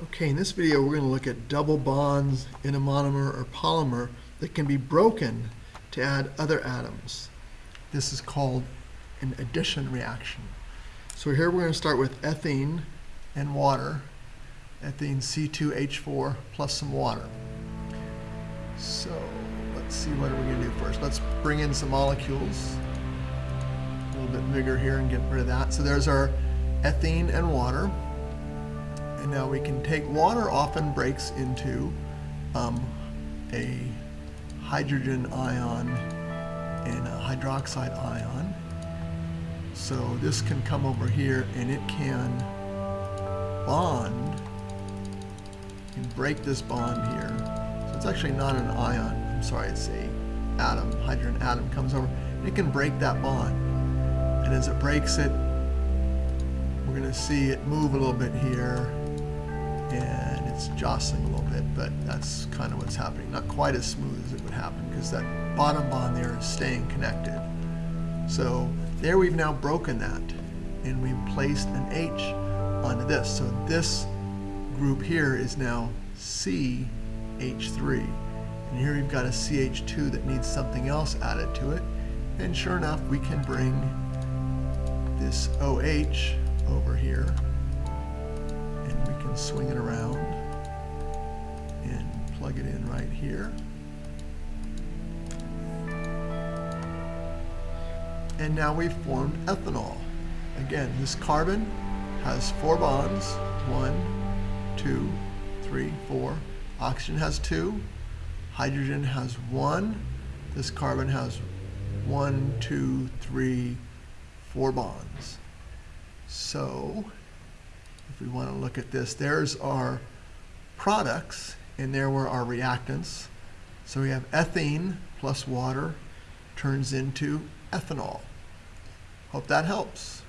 Okay, in this video, we're going to look at double bonds in a monomer or polymer that can be broken to add other atoms. This is called an addition reaction. So here we're going to start with ethene and water, ethene C2H4 plus some water. So let's see what are we going to do first. Let's bring in some molecules. A little bit bigger here and get rid of that. So there's our ethene and water. And now we can take water often breaks into um, a hydrogen ion and a hydroxide ion. So this can come over here and it can bond, and break this bond here. So it's actually not an ion, I'm sorry, it's a atom, hydrogen atom comes over, it can break that bond. And as it breaks it, we're gonna see it move a little bit here, and it's jostling a little bit, but that's kind of what's happening. Not quite as smooth as it would happen because that bottom bond there is staying connected. So there we've now broken that and we've placed an H onto this. So this group here is now CH3. And here we've got a CH2 that needs something else added to it. And sure enough, we can bring this OH over here swing it around and plug it in right here. And now we've formed ethanol. Again, this carbon has four bonds. One, two, three, four. Oxygen has two. Hydrogen has one. This carbon has one, two, three, four bonds. So if we want to look at this, there's our products, and there were our reactants. So we have ethene plus water turns into ethanol. Hope that helps.